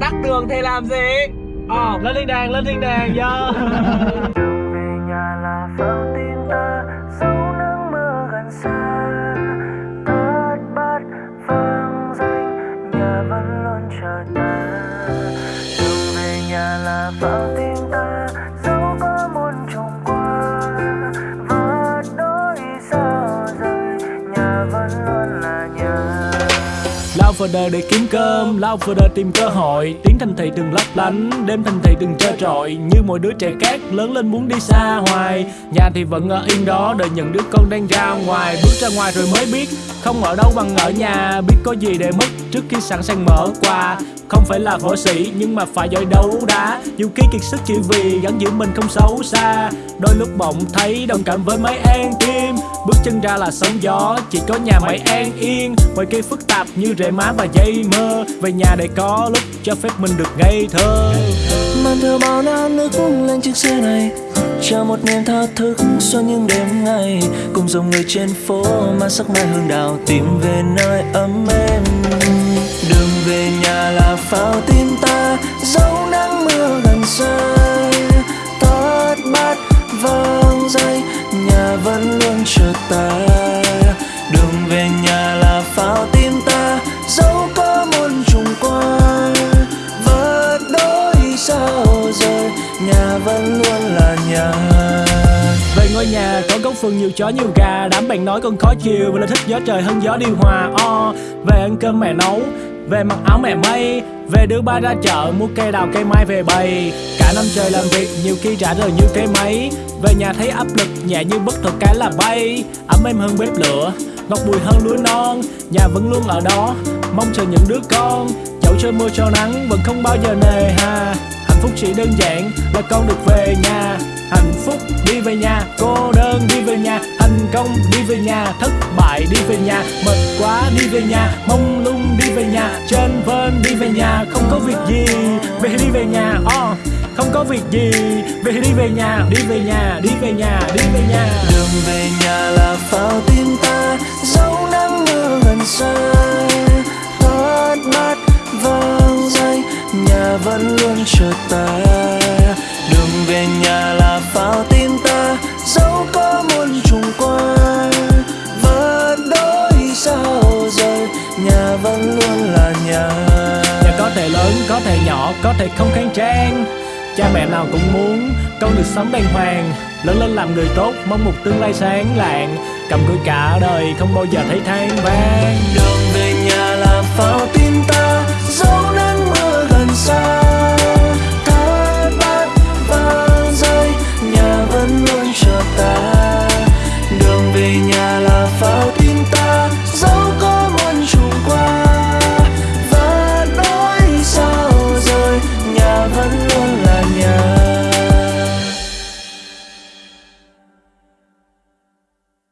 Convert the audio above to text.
tắc đường thì làm gì? Ờ. Lên thiên đàng lên thiên đàng yo vào đời để kiếm cơm, lao vào đời tìm cơ hội Tiếng thành thị từng lấp lánh, đêm thành thị từng trơ trọi. Như mỗi đứa trẻ khác lớn lên muốn đi xa hoài. Nhà thì vẫn ở yên đó, đợi những đứa con đang ra ngoài. Bước ra ngoài rồi mới biết, không ở đâu bằng ở nhà. Biết có gì để mất trước khi sẵn sàng mở quà. Không phải là võ sĩ nhưng mà phải giỏi đấu đá. Dù khi kiệt sức chỉ vì gắn giữ mình không xấu xa. Đôi lúc bỗng thấy đồng cảm với mấy an tim. Bước chân ra là sóng gió, chỉ có nhà mày an yên. Mọi kia phức tạp như rễ má và dây mơ. Về nhà để có lúc cho phép mình được ngây thơ. Mang theo bao năm nước lên chiếc xe này, chờ một niềm thao thức suốt những đêm ngày. Cùng dòng người trên phố mang sắc mai hương đào tìm về nơi ấm êm. Đường về nhà là phao tim ta, dấu nắng mưa gần xa Tót bát vang dây nhà vẫn luôn chờ ta. Nhà có góc vườn nhiều chó nhiều gà, Đám bạn nói con khó chiều Và là thích gió trời hơn gió điều hòa, o. Về ăn cơm mẹ nấu, Về mặc áo mẹ may. Về đưa ba ra chợ, mua cây đào cây mai về bày. Cả năm trời làm việc, nhiều khi trả rời như cái máy. Về nhà thấy áp lực, nhẹ như bất thuật cái là bay. Ấm êm hơn bếp lửa, Ngọt bùi hơn lúa non. Nhà vẫn luôn ở đó, Mong chờ những đứa con. Dẫu trời mưa cho nắng, vẫn không bao giờ nề chỉ đơn giản là con được về nhà Hạnh phúc đi về nhà, cô đơn đi về nhà Thành công đi về nhà, thất bại đi về nhà Mệt quá đi về nhà, mông lung đi về nhà Trên vên đi về nhà, không có việc gì Về đi về nhà, oh, không có việc gì Về đi về nhà, đi về nhà, đi về nhà, đi về nhà đường về nhà là phao tim ta dấu nắng mưa gần xa vẫn luôn chờ ta. Đường về nhà là phao tim ta dẫu có muôn trùng qua vượt đôi sao rời. Nhà vẫn luôn là nhà. Nhà có thể lớn, có thể nhỏ, có thể không khang trang. Cha mẹ nào cũng muốn con được sống đàng hoàng. Lớn lên làm người tốt, mong một tương lai sáng lạng. Cầm cự cả đời, không bao giờ thấy than vang. Đường về